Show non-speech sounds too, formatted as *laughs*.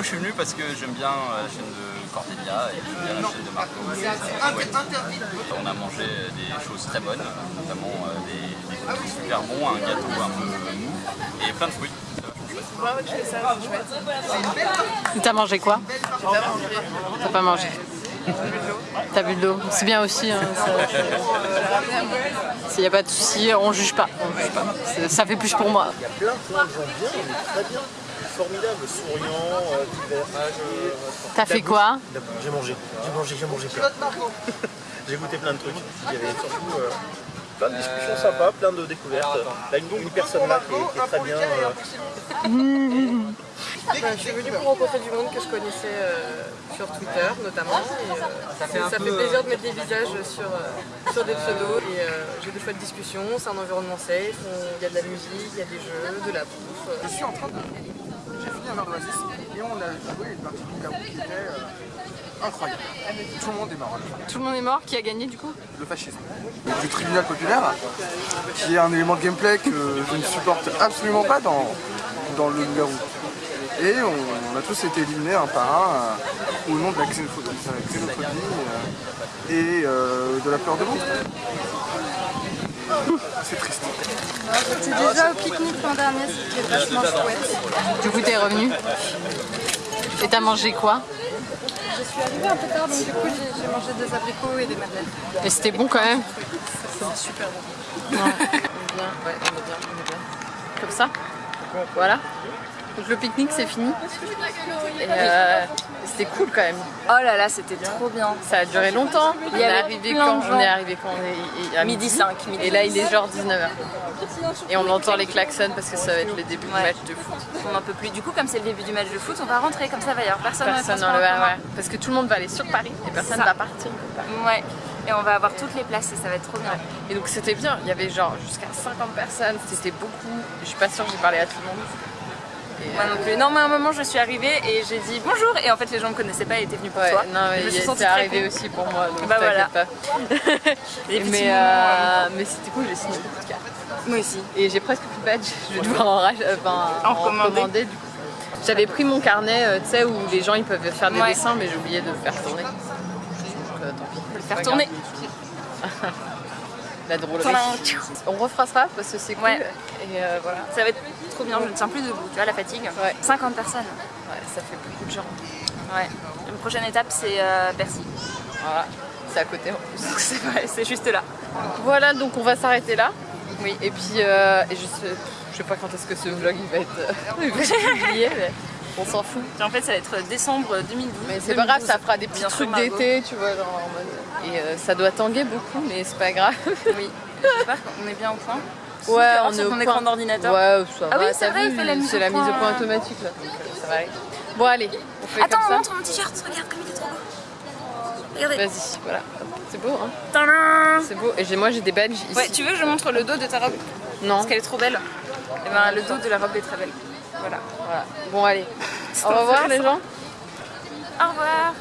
Moi, je suis venu parce que j'aime bien euh, la chaîne de Cordelia et j'aime bien la chaîne de Marco. Ouais. On a mangé des choses très bonnes, notamment euh, des, des cookies super bons, un gâteau un peu mou et plein de fruits. T'as mangé quoi T'as pas mangé T'as bu de l'eau C'est bien aussi. Hein, S'il n'y a pas de souci, on juge pas. on juge pas. C'est- Ça fait plus pour moi. Il y a plein de gens bien, très bien, formidable, souriant, euh, divers âges. euh, T'as fait quoi J'ai mangé, j'ai mangé, j'ai mangé plein. *laughs* j'ai goûté plein de trucs. Il y avait surtout euh, plein de discussions sympas, plein de découvertes. Là, une, une personne là qui est, qui est très bien. euh, Enfin, je suis venue pour rencontrer du monde que je connaissais euh, sur Twitter notamment. Et, euh, ça fait plaisir de mettre des visages sur, euh, sur des pseudos. Et euh, j'ai des chouettes discussions, c'est un environnement safe, il y a de la musique, il y a des jeux, de la bouffe. euh. Je suis en train de... Et on a joué une partie de Garou qui était euh, incroyable. Tout le monde est mort. Tout le monde est mort Qui a gagné du coup? Le fascisme. Du tribunal populaire, qui est un élément de gameplay que je ne supporte absolument pas dans, dans le Garou. Et on, on a tous été éliminés un par un euh, au nom de la xénophobie, la xénophobie euh, et de la peur de l'autre. C'est triste. J'étais déjà au pique-nique l'an dernier, c'était vachement chouette. Du coup, t'es revenu Et t'as mangé quoi Je suis arrivée un peu tard, donc du coup, j'ai mangé des abricots et des madeleines. Et c'était bon quand même C'était super bon. Ouais, on est bien, ouais, on est bien, on est bien. Comme ça? Voilà. Donc le pique-nique c'est fini. Et euh, c'était cool quand même. Oh là là, c'était trop bien. Ça a duré longtemps. Il on est arrivé quand On est arrivé quand on est il- à Midi 5, midi Et là il est genre 19h. Et on entend les klaxons parce que ça va être le début du match de foot. On n'en peut plus. Du coup, comme c'est le début du match de foot, on va rentrer. Comme ça, va y avoir personne, Personne dans le ouais. Parce que tout le monde va aller sur Paris et personne Ça. va partir. Ouais. Et on va avoir toutes les places et ça va être trop bien. Et donc c'était bien, il y avait genre jusqu'à 50 personnes, c'était beaucoup. Je suis pas sûre que j'ai parlé à tout le monde. Moi euh, non plus. Non, mais à un moment, je suis arrivée et j'ai dit bonjour. Et en fait, les gens me connaissaient pas et étaient venus pour Ouais, toi. non, mais je me suis arrivé cool. aussi pour moi, donc Bah voilà. pas. *laughs* Mais moments, euh, mais c'était cool, j'ai signé beaucoup de cartes. Moi aussi. Et j'ai presque plus de badge, je vais devoir en, euh, En en commander. commander. du coup. J'avais pris mon carnet, euh, tu sais, où les gens ils peuvent faire des Ouais. dessins, mais j'ai oublié de le faire tourner. Donc euh, tant pis. le faire tourner. La drôlerie. On refera ça parce que c'est cool. Ouais. Et euh, voilà. Ça va être trop bien. Je ne tiens plus debout. Tu vois, la fatigue. Ouais. 50 personnes. Ouais, ça fait beaucoup de gens. Ouais. Une prochaine étape, c'est euh, Bercy. Voilà. C'est à côté en plus. C'est vrai, c'est juste là. Voilà, donc on va s'arrêter là. Oui. Et puis, euh, et je, sais, je sais pas quand est-ce que ce vlog il va être, euh, *laughs* il va être publié, mais on s'en fout. En fait, ça va être décembre 2012. Mais c'est pas grave, ça fera des petits Bien trucs d'été, tu vois, genre en mode. Et euh, ça doit tanguer beaucoup, mais c'est pas grave. *laughs* Oui. J'espère qu'on est bien au point. Ouais, on est au point. écran d'ordinateur. Ouais, ça Ah va, oui, c'est vrai, vu, il fait la mise la mise au point. automatique là, donc euh, ça va aller. Bon, allez, on fait Attends, comme ça. montre mon t-shirt, regarde comme il est trop beau. Regardez. Vas-y, voilà. C'est beau, hein C'est beau. Et moi j'ai des badges ici. Ouais, tu veux que je montre le dos de ta robe? Non. Parce qu'elle est trop belle. Et ben le dos de la robe est très belle. Voilà. Voilà. Bon, allez. Au revoir les gens. Au revoir